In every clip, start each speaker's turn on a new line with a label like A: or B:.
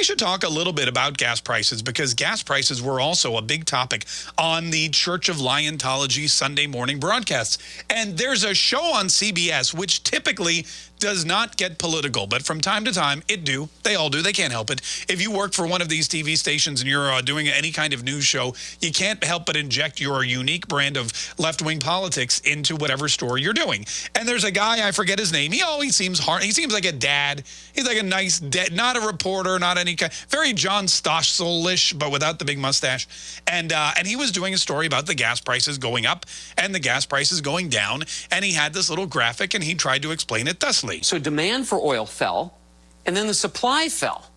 A: we should talk a little bit about gas prices because gas prices were also a big topic on the Church of Liontology Sunday morning broadcasts. And there's a show on CBS which typically does not get political, but from time to time it do. They all do. They can't help it. If you work for one of these TV stations and you're uh, doing any kind of news show, you can't help but inject your unique brand of left-wing politics into whatever story you're doing. And there's a guy, I forget his name. He always seems hard. He seems like a dad. He's like a nice dad, not a reporter, not any very John Stossel-ish, but without the big mustache. And uh, and he was doing a story about the gas prices going up and the gas prices going down. And he had this little graphic and he tried to explain it thusly.
B: So demand for oil fell, and then the supply fell.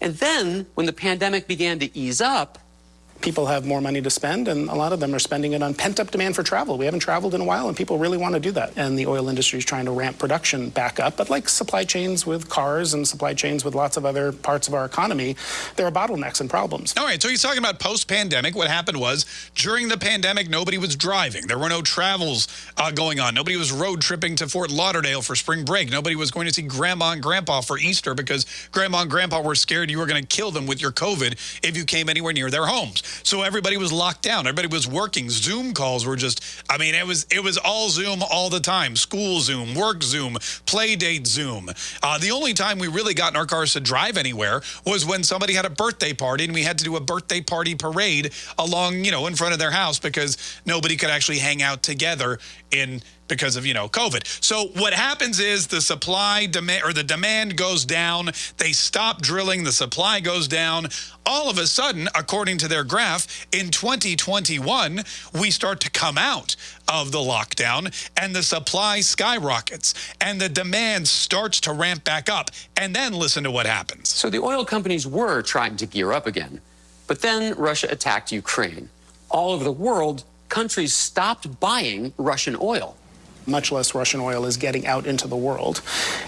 B: And then when the pandemic began to ease up,
C: people have more money to spend, and a lot of them are spending it on pent-up demand for travel. We haven't traveled in a while, and people really want to do that. And the oil industry is trying to ramp production back up. But like supply chains with cars and supply chains with lots of other parts of our economy, there are bottlenecks and problems.
A: All right, so he's talking about post-pandemic. What happened was during the pandemic, nobody was driving. There were no travels uh, going on. Nobody was road tripping to Fort Lauderdale for spring break. Nobody was going to see grandma and grandpa for Easter because grandma and grandpa were scared you were going to kill them with your COVID if you came anywhere near their homes. So everybody was locked down. Everybody was working. Zoom calls were just, I mean, it was it was all Zoom all the time. School Zoom, work Zoom, play date Zoom. Uh, the only time we really got in our cars to drive anywhere was when somebody had a birthday party and we had to do a birthday party parade along, you know, in front of their house because nobody could actually hang out together in because of, you know, COVID. So what happens is the supply demand or the demand goes down. They stop drilling. The supply goes down. All of a sudden, according to their graph, in 2021, we start to come out of the lockdown and the supply skyrockets and the demand starts to ramp back up. And then listen to what happens.
B: So the oil companies were trying to gear up again. But then Russia attacked Ukraine. All over the world, countries stopped buying Russian oil
C: much less Russian oil is getting out into the world.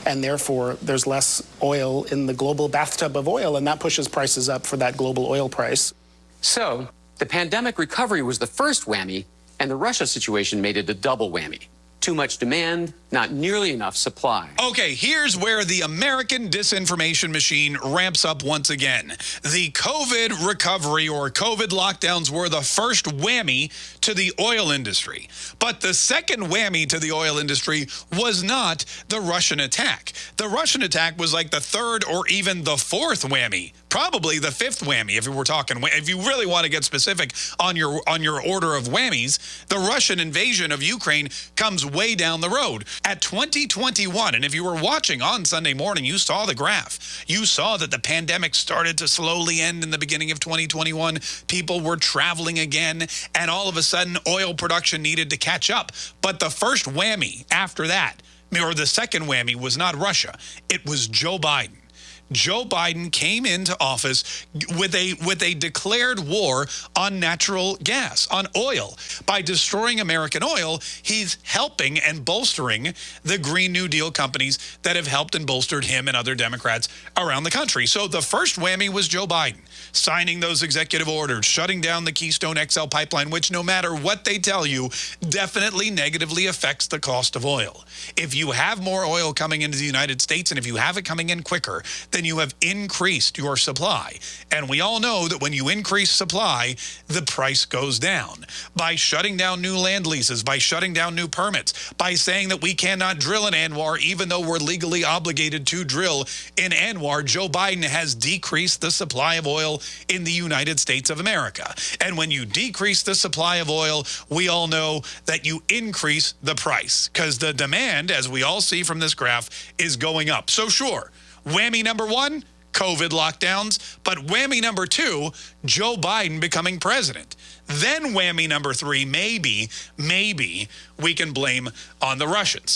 C: And therefore, there's less oil in the global bathtub of oil, and that pushes prices up for that global oil price.
B: So, the pandemic recovery was the first whammy, and the Russia situation made it a double whammy. Too much demand, not nearly enough supply.
A: Okay, here's where the American disinformation machine ramps up once again. The COVID recovery or COVID lockdowns were the first whammy to the oil industry. But the second whammy to the oil industry was not the Russian attack. The Russian attack was like the third or even the fourth whammy probably the fifth whammy if we're talking if you really want to get specific on your on your order of whammies the russian invasion of ukraine comes way down the road. At 2021 and if you were watching on sunday morning you saw the graph. You saw that the pandemic started to slowly end in the beginning of 2021 people were traveling again and all of a sudden oil production needed to catch up. But the first whammy after that or the second whammy was not russia. It was joe biden Joe Biden came into office with a with a declared war on natural gas, on oil. By destroying American oil, he's helping and bolstering the Green New Deal companies that have helped and bolstered him and other Democrats around the country. So the first whammy was Joe Biden signing those executive orders, shutting down the Keystone XL pipeline, which no matter what they tell you, definitely negatively affects the cost of oil. If you have more oil coming into the United States and if you have it coming in quicker, then you have increased your supply. And we all know that when you increase supply, the price goes down. By shutting down new land leases, by shutting down new permits, by saying that we cannot drill in ANWR even though we're legally obligated to drill in ANWR, Joe Biden has decreased the supply of oil in the United States of America. And when you decrease the supply of oil, we all know that you increase the price because the demand, as we all see from this graph, is going up. So sure, whammy number one, COVID lockdowns, but whammy number two, Joe Biden becoming president. Then whammy number three, maybe, maybe we can blame on the Russians.